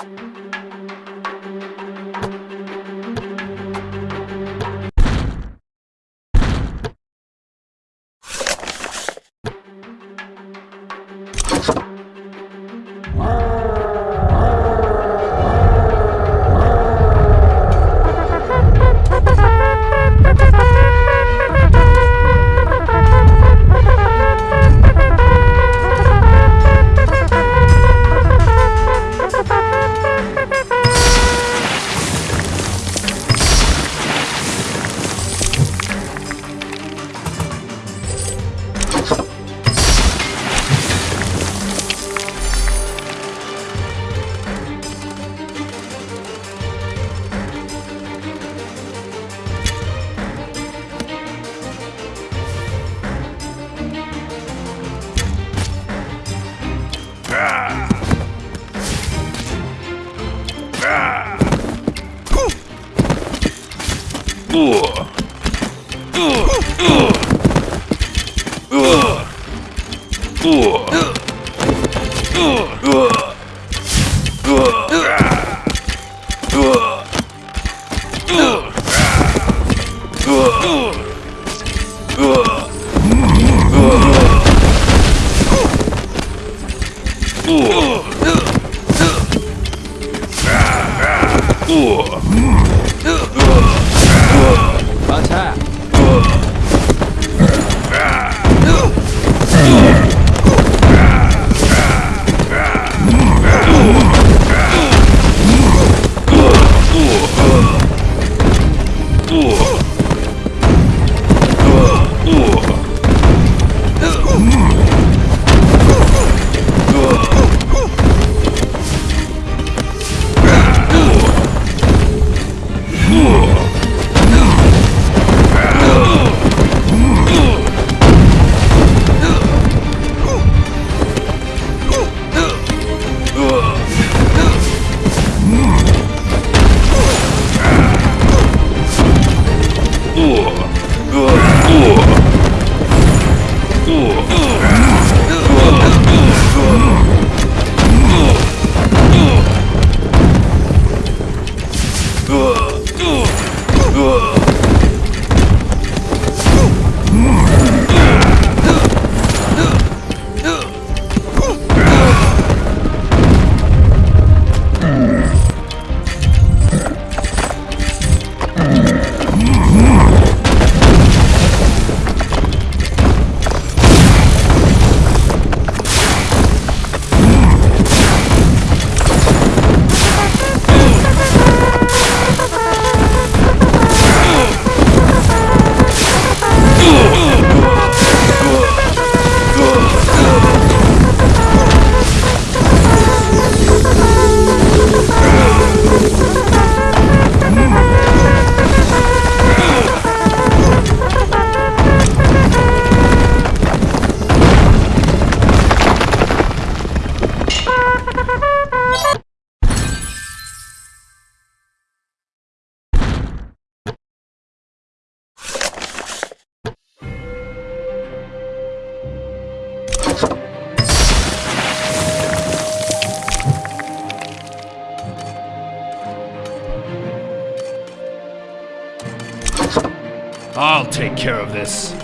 Bye. Ooh. I'll take care of this.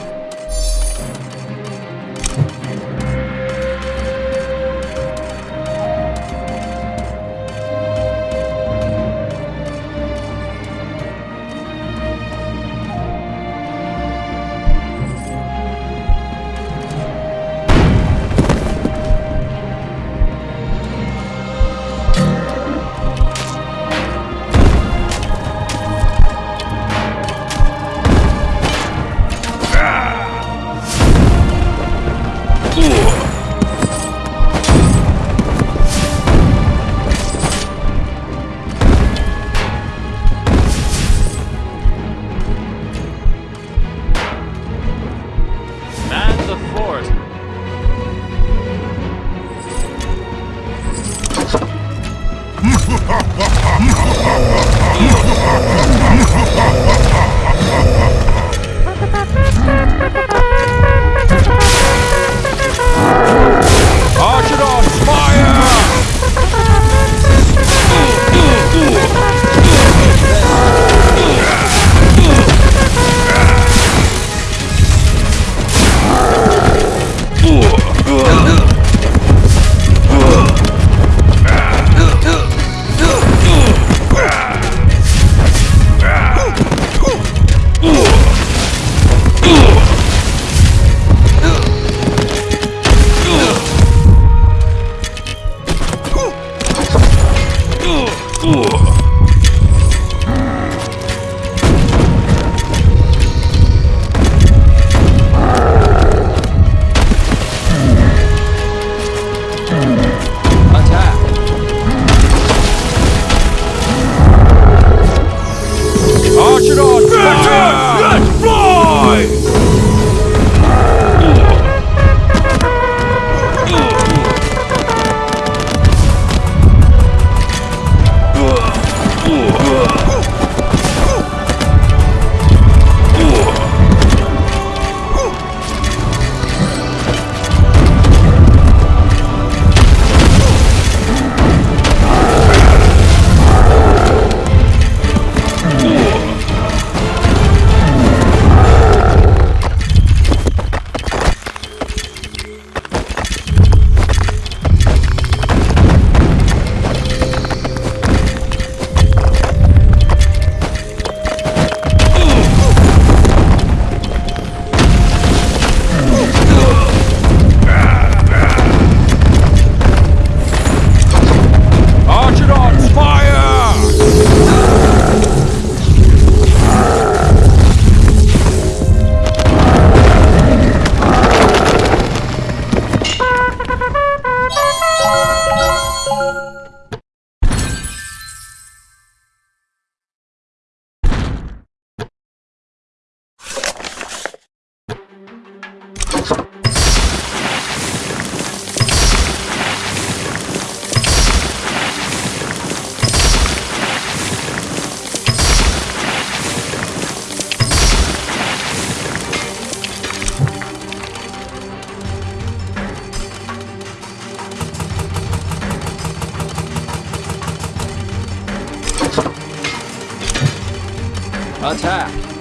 Attack!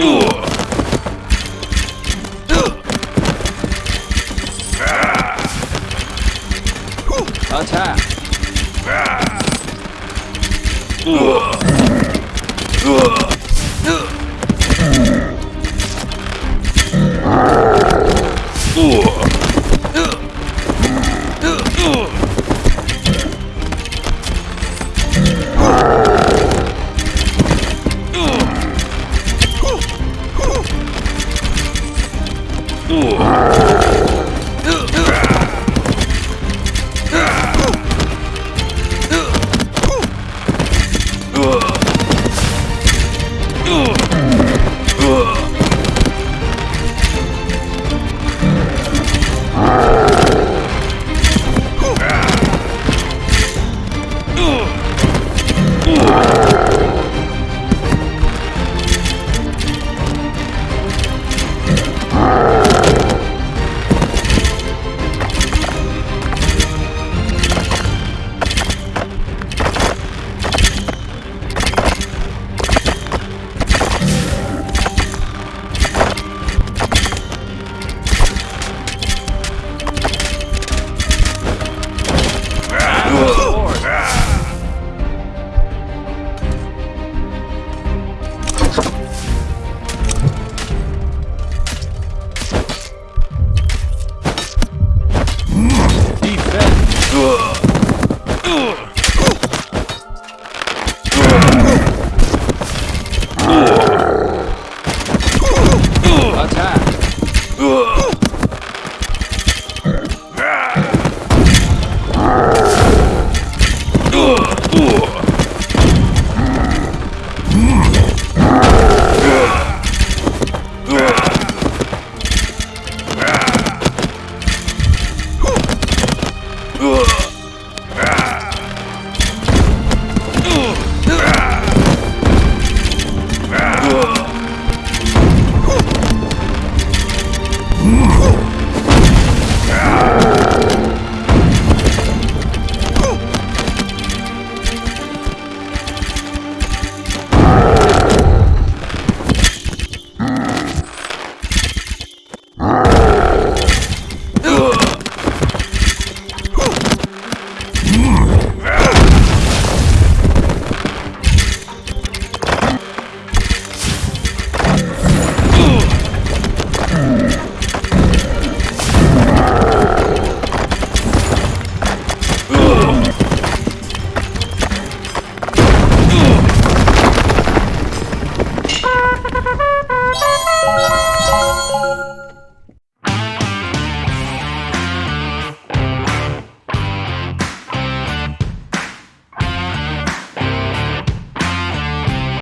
Attack! Man